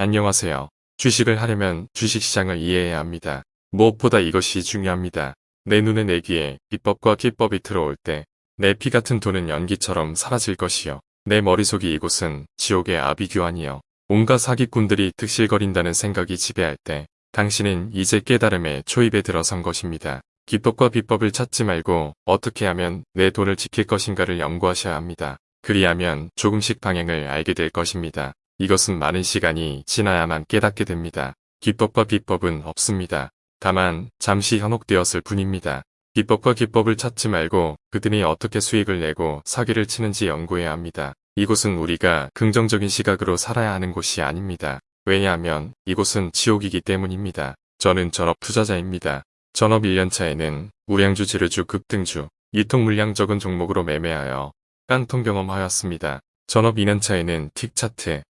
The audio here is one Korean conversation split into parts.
안녕하세요. 주식을 하려면 주식시장을 이해해야 합니다. 무엇보다 이것이 중요합니다. 내 눈에 내 귀에 비법과 기법이 들어올 때 내 피 같은 돈은 연기처럼 사라질 것이요. 내 머릿속이 이곳은 지옥의 아비규환이요. 온갖 사기꾼들이 득실거린다는 생각이 지배할 때 당신은 이제 깨달음의 초입에 들어선 것입니다. 기법과 비법을 찾지 말고 어떻게 하면 내 돈을 지킬 것인가를 연구하셔야 합니다. 그리하면 조금씩 방향을 알게 될 것입니다. 이것은 많은 시간이 지나야만 깨닫게 됩니다. 기법과 비법은 없습니다. 다만 잠시 현혹되었을 뿐입니다. 기법과 기법을 찾지 말고 그들이 어떻게 수익을 내고 사기를 치는지 연구해야 합니다. 이곳은 우리가 긍정적인 시각으로 살아야 하는 곳이 아닙니다. 왜냐하면 이곳은 지옥이기 때문입니다. 저는 전업 투자자입니다. 전업 1년차에는 우량주 지르주 급등주, 이통 물량 적은 종목으로 매매하여 깡통 경험하였습니다. 전업 2년차에는 틱 차트,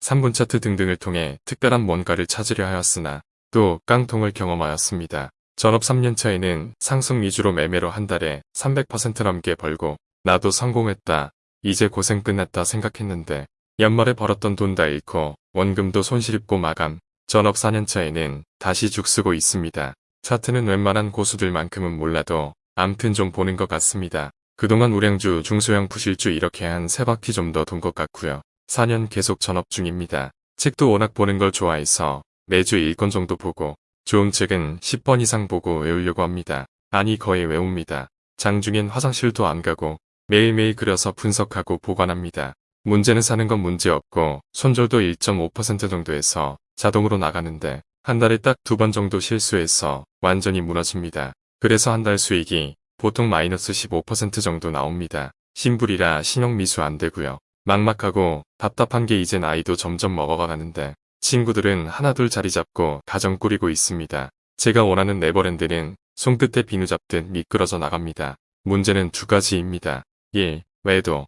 3분 차트 등등을 통해 특별한 뭔가를 찾으려 하였으나 또 깡통을 경험하였습니다. 전업 3년차에는 상승 위주로 매매로 한 달에 300% 넘게 벌고 나도 성공했다. 이제 고생 끝났다 생각했는데 연말에 벌었던 돈 다 잃고 원금도 손실입고 마감. 전업 4년차에는 다시 죽쓰고 있습니다. 차트는 웬만한 고수들만큼은 몰라도 암튼 좀 보는 것 같습니다. 그동안 우량주, 중소형 부실주 이렇게 한 세 바퀴 좀 더 돈 것 같고요. 4년 계속 전업 중입니다. 책도 워낙 보는 걸 좋아해서 매주 1권 정도 보고 좋은 책은 10번 이상 보고 외우려고 합니다. 아니 거의 외웁니다. 장중엔 화장실도 안 가고 매일매일 그려서 분석하고 보관합니다. 문제는 사는 건 문제없고 손절도 1.5% 정도에서 자동으로 나가는데 한 달에 딱 두 번 정도 실수해서 완전히 무너집니다. 그래서 한 달 수익이 보통 마이너스 15% 정도 나옵니다. 신불이라 신용미수 안 되고요. 막막하고 답답한 게 이제 나이도 점점 먹어가는데 친구들은 하나둘 자리 잡고 가정 꾸리고 있습니다. 제가 원하는 네버랜드는 손끝에 비누 잡듯 미끄러져 나갑니다. 문제는 두 가지입니다. 1. 매도.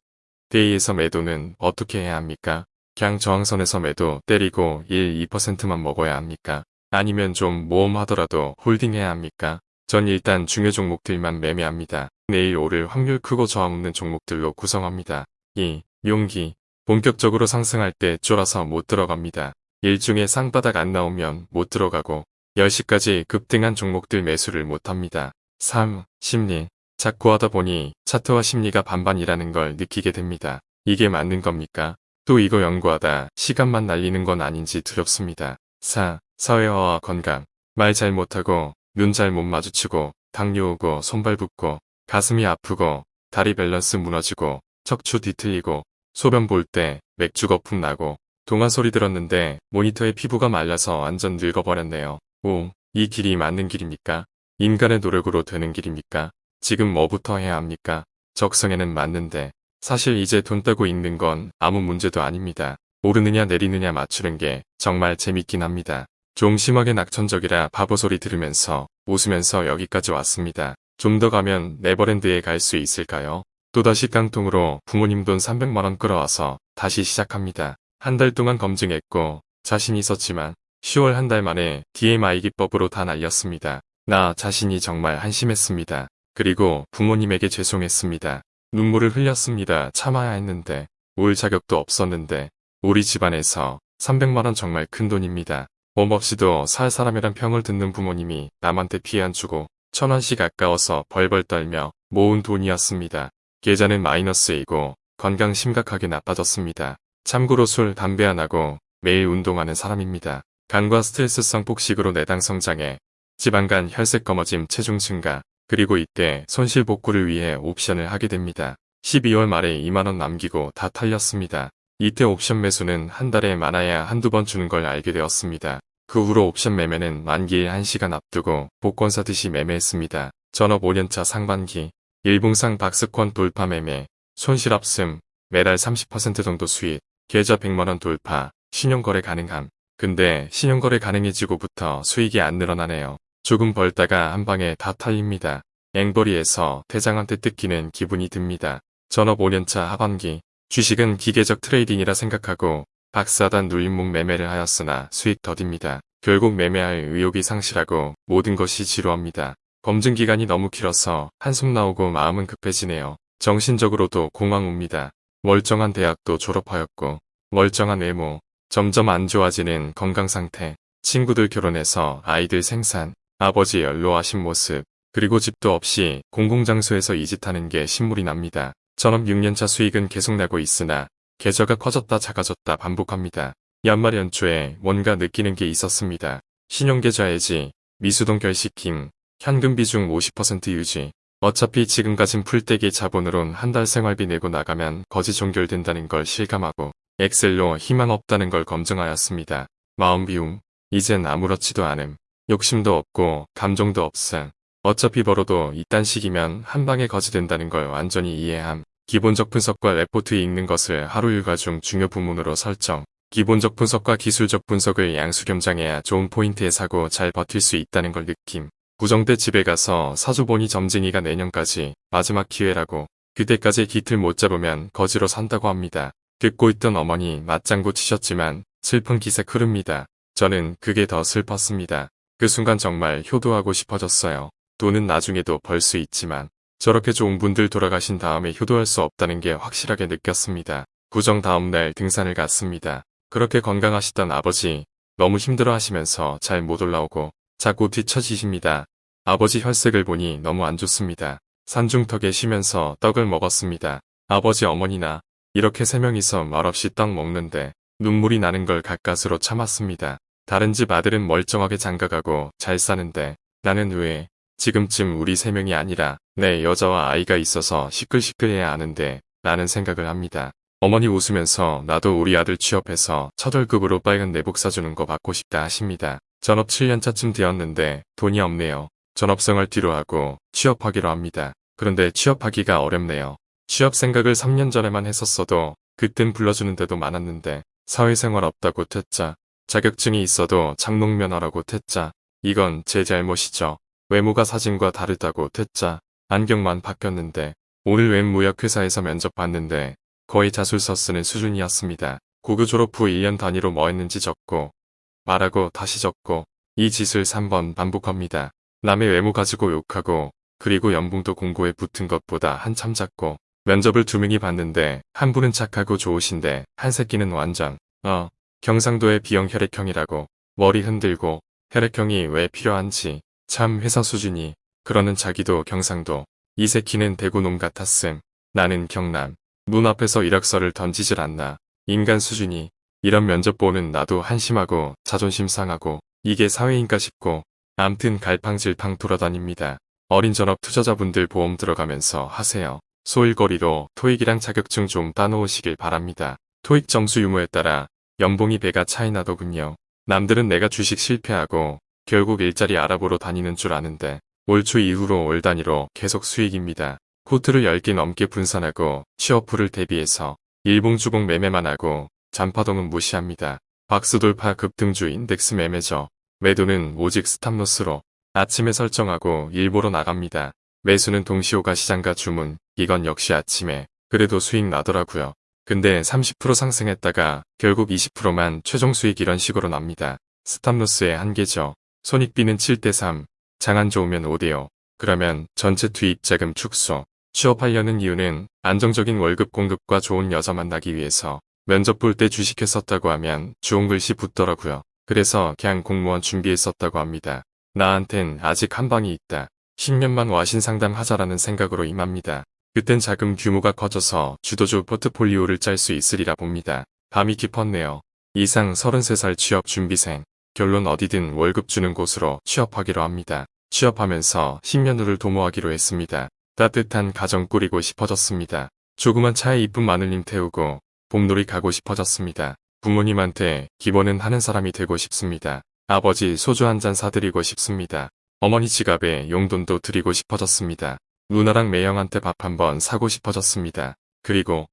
데이에서 매도는 어떻게 해야 합니까? 그냥 저항선에서 매도 때리고 1, 2%만 먹어야 합니까? 아니면 좀 모험하더라도 홀딩해야 합니까? 전 일단 중요 종목들만 매매합니다. 내일 오를 확률 크고 저항 없는 종목들로 구성합니다. 2. 용기. 본격적으로 상승할 때 쫄아서 못 들어갑니다. 일중에 쌍바닥 안 나오면 못 들어가고 10시까지 급등한 종목들 매수를 못합니다. 3. 심리. 자꾸 하다 보니 차트와 심리가 반반이라는 걸 느끼게 됩니다. 이게 맞는 겁니까? 또 이거 연구하다 시간만 날리는 건 아닌지 두렵습니다. 4. 사회화와 건강. 말 잘 못하고 눈 잘 못 마주치고 당뇨 오고 손발 붓고 가슴이 아프고 다리 밸런스 무너지고 척추 뒤틀리고 소변 볼 때 맥주 거품 나고 동화 소리 들었는데 모니터에 피부가 말라서 완전 늙어버렸네요. 오, 이 길이 맞는 길입니까? 인간의 노력으로 되는 길입니까? 지금 뭐부터 해야 합니까? 적성에는 맞는데 사실 이제 돈 따고 있는 건 아무 문제도 아닙니다. 오르느냐 내리느냐 맞추는 게 정말 재밌긴 합니다. 좀 심하게 낙천적이라 바보 소리 들으면서 웃으면서 여기까지 왔습니다. 좀 더 가면 네버랜드에 갈 수 있을까요? 또다시 깡통으로 부모님 돈 300만원 끌어와서 다시 시작합니다. 한 달 동안 검증했고 자신 있었지만 10월 한 달 만에 DMI 기법으로 다 날렸습니다. 나 자신이 정말 한심했습니다. 그리고 부모님에게 죄송했습니다. 눈물을 흘렸습니다. 참아야 했는데 울 자격도 없었는데 우리 집안에서 300만원 정말 큰 돈입니다. 몸 없이도 살 사람이란 평을 듣는 부모님이 남한테 피해 안 주고 천원씩 아까워서 벌벌 떨며 모은 돈이었습니다. 계좌는 마이너스이고 건강 심각하게 나빠졌습니다. 참고로 술, 담배 안 하고 매일 운동하는 사람입니다. 간과 스트레스성 폭식으로 내당 성장에 지방간 혈색 검어짐 체중 증가 그리고 이때 손실 복구를 위해 옵션을 하게 됩니다. 12월 말에 2만원 남기고 다 탈렸습니다. 이때 옵션 매수는 한 달에 많아야 한두 번 주는 걸 알게 되었습니다. 그 후로 옵션 매매는 만기일 1시간 앞두고 복권 사듯이 매매했습니다. 전업 5년차 상반기 일봉상 박스권 돌파 매매 손실 없음 매달 30% 정도 수익 계좌 100만원 돌파 신용거래 가능함 근데 신용거래 가능해지고부터 수익이 안 늘어나네요. 조금 벌다가 한 방에 다 털립니다. 앵벌이에서 대장한테 뜯기는 기분이 듭니다. 전업 5년차 하반기 주식은 기계적 트레이딩이라 생각하고 박스단 눌림목 매매를 하였으나 수익 더딥니다. 결국 매매할 의욕이 상실하고 모든 것이 지루합니다. 검증 기간이 너무 길어서 한숨 나오고 마음은 급해지네요. 정신적으로도 공황 옵니다. 멀쩡한 대학도 졸업하였고 멀쩡한 외모, 점점 안 좋아지는 건강 상태, 친구들 결혼해서 아이들 생산, 아버지 연로하신 모습, 그리고 집도 없이 공공장소에서 이짓 하는 게 신물이 납니다. 전업 6년차 수익은 계속 나고 있으나 계좌가 커졌다 작아졌다 반복합니다. 연말 연초에 뭔가 느끼는 게 있었습니다. 신용계좌 해지, 미수동 결식킹, 현금 비중 50% 유지. 어차피 지금 가진 풀떼기 자본으론 한 달 생활비 내고 나가면 거지 종결된다는 걸 실감하고 엑셀로 희망 없다는 걸 검증하였습니다. 마음 비움, 이젠 아무렇지도 않음. 욕심도 없고 감정도 없음. 어차피 벌어도 이딴 식이면 한 방에 거지 된다는 걸 완전히 이해함. 기본적 분석과 레포트 읽는 것을 하루 일과 중 중요 부문으로 설정. 기본적 분석과 기술적 분석을 양수 겸장해야 좋은 포인트에 사고 잘 버틸 수 있다는 걸 느낌. 구정대 집에 가서 사주보니 점쟁이가 내년까지 마지막 기회라고 그때까지 기틀 못 잡으면 거지로 산다고 합니다. 듣고 있던 어머니 맞장구 치셨지만 슬픈 기색 흐릅니다. 저는 그게 더 슬펐습니다. 그 순간 정말 효도하고 싶어졌어요. 돈은 나중에도 벌 수 있지만 저렇게 좋은 분들 돌아가신 다음에 효도할 수 없다는 게 확실하게 느꼈습니다. 구정 다음날 등산을 갔습니다. 그렇게 건강하시던 아버지 너무 힘들어 하시면서 잘 못 올라오고 자꾸 뒤처지십니다. 아버지 혈색을 보니 너무 안 좋습니다. 산중턱에 쉬면서 떡을 먹었습니다. 아버지 어머니나 이렇게 세 명이서 말없이 떡 먹는데 눈물이 나는 걸 가까스로 참았습니다. 다른 집 아들은 멀쩡하게 장가가고 잘 사는데 나는 왜 지금쯤 우리 세 명이 아니라 내 여자와 아이가 있어서 시끌시끌해야 하는데 라는 생각을 합니다. 어머니 웃으면서 나도 우리 아들 취업해서 첫 월급으로 빨간 내복 사주는 거 받고 싶다 하십니다. 전업 7년차쯤 되었는데 돈이 없네요. 전업생활 뒤로 하고 취업하기로 합니다. 그런데 취업하기가 어렵네요. 취업 생각을 3년 전에만 했었어도 그땐 불러주는 데도 많았는데 사회생활 없다고 퇴짜 자격증이 있어도 장롱면허라고 퇴짜 이건 제 잘못이죠. 외모가 사진과 다르다고 퇴짜 안경만 바뀌었는데 오늘 웬 무역회사에서 면접 봤는데 거의 자술서 쓰는 수준이었습니다. 고교 졸업 후 1년 단위로 뭐 했는지 적고 말하고 다시 적고 이 짓을 3번 반복합니다. 남의 외모 가지고 욕하고 그리고 연봉도 공고에 붙은 것보다 한참 작고 면접을 두 명이 봤는데 한 분은 착하고 좋으신데 한 새끼는 완전 어 경상도의 B형 혈액형이라고 머리 흔들고 혈액형이 왜 필요한지 참 회사 수준이 그러는 자기도 경상도 이 새끼는 대구놈 같았음 나는 경남 눈앞에서 이력서를 던지질 않나 인간 수준이 이런 면접 보는 나도 한심하고 자존심 상하고 이게 사회인가 싶고 암튼 갈팡질팡 돌아다닙니다. 어린 전업 투자자분들 보험 들어가면서 하세요. 소일거리로 토익이랑 자격증 좀 따놓으시길 바랍니다. 토익 점수 유무에 따라 연봉이 배가 차이 나더군요. 남들은 내가 주식 실패하고 결국 일자리 알아보러 다니는 줄 아는데 올 초 이후로 올 단위로 계속 수익입니다. 코트를 10개 넘게 분산하고 취업풀을 대비해서 일봉주봉 매매만 하고 잔파동은 무시합니다. 박스돌파 급등주 인덱스 매매죠. 매도는 오직 스탑로스로 아침에 설정하고 일보로 나갑니다. 매수는 동시호가 시장가 주문, 이건 역시 아침에 그래도 수익 나더라고요. 근데 30% 상승했다가 결국 20%만 최종 수익 이런 식으로 납니다. 스탑로스의 한계죠. 손익비는 7대3, 장안 좋으면 5대5. 그러면 전체 투입 자금 축소. 취업하려는 이유는 안정적인 월급 공급과 좋은 여자 만나기 위해서 면접 볼 때 주식했었다고 하면 좋은 글씨 붙더라고요. 그래서 그냥 공무원 준비했었다고 합니다. 나한텐 아직 한 방이 있다. 10년만 와신 상담하자라는 생각으로 임합니다. 그땐 자금 규모가 커져서 주도주 포트폴리오를 짤 수 있으리라 봅니다. 밤이 깊었네요. 이상 33살 취업 준비생. 결론 어디든 월급 주는 곳으로 취업하기로 합니다. 취업하면서 10년 후를 도모하기로 했습니다. 따뜻한 가정 꾸리고 싶어졌습니다. 조그만 차에 이쁜 마늘님 태우고 봄놀이 가고 싶어졌습니다. 부모님한테 기본은 하는 사람이 되고 싶습니다. 아버지 소주 한 잔 사드리고 싶습니다. 어머니 지갑에 용돈도 드리고 싶어졌습니다. 누나랑 매형한테 밥 한 번 사고 싶어졌습니다. 그리고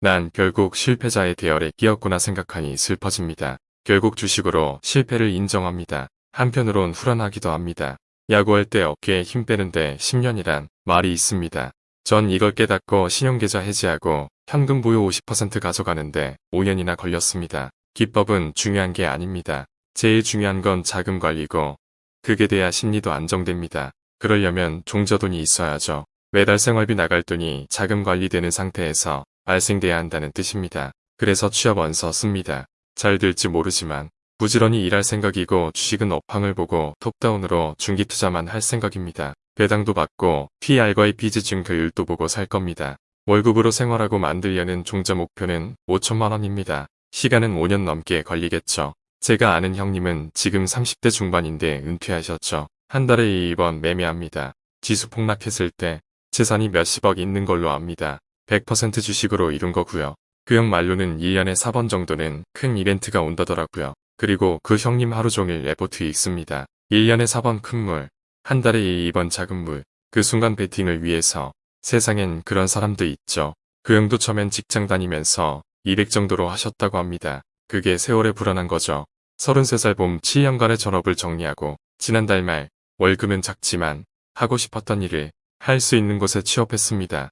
난 결국 실패자의 대열에 끼었구나 생각하니 슬퍼집니다. 결국 주식으로 실패를 인정합니다. 한편으론 후련하기도 합니다. 야구할 때 어깨에 힘 빼는데 10년이란 말이 있습니다. 전 이걸 깨닫고 신용계좌 해지하고 현금 보유 50% 가져가는데 5년이나 걸렸습니다. 기법은 중요한 게 아닙니다. 제일 중요한 건 자금 관리고 그게 돼야 심리도 안정됩니다. 그러려면 종저돈이 있어야죠. 매달 생활비 나갈 돈이 자금 관리되는 상태에서 발생돼야 한다는 뜻입니다. 그래서 취업 원서 씁니다. 잘 될지 모르지만 부지런히 일할 생각이고 주식은 업황을 보고 톱다운으로 중기 투자만 할 생각입니다. 배당도 받고 PR과의 비즈증 효율도 보고 살 겁니다. 월급으로 생활하고 만들려는 종자 목표는 5천만 원입니다. 시간은 5년 넘게 걸리겠죠. 제가 아는 형님은 지금 30대 중반인데 은퇴하셨죠. 한 달에 2번 매매합니다. 지수 폭락했을 때 재산이 몇십억 있는 걸로 압니다. 100% 주식으로 이룬 거고요. 그 형 말로는 1년에 4번 정도는 큰 이벤트가 온다더라고요. 그리고 그 형님 하루 종일 레포트 읽습니다. 1년에 4번 큰 물, 한 달에 2번 작은 물. 그 순간 베팅을 위해서 세상엔 그런 사람도 있죠. 그 형도 처음엔 직장 다니면서 200 정도로 하셨다고 합니다. 그게 세월에 불어난 거죠. 33살 봄 7년간의 전업을 정리하고 지난달 말 월급은 작지만 하고 싶었던 일을 할 수 있는 곳에 취업했습니다.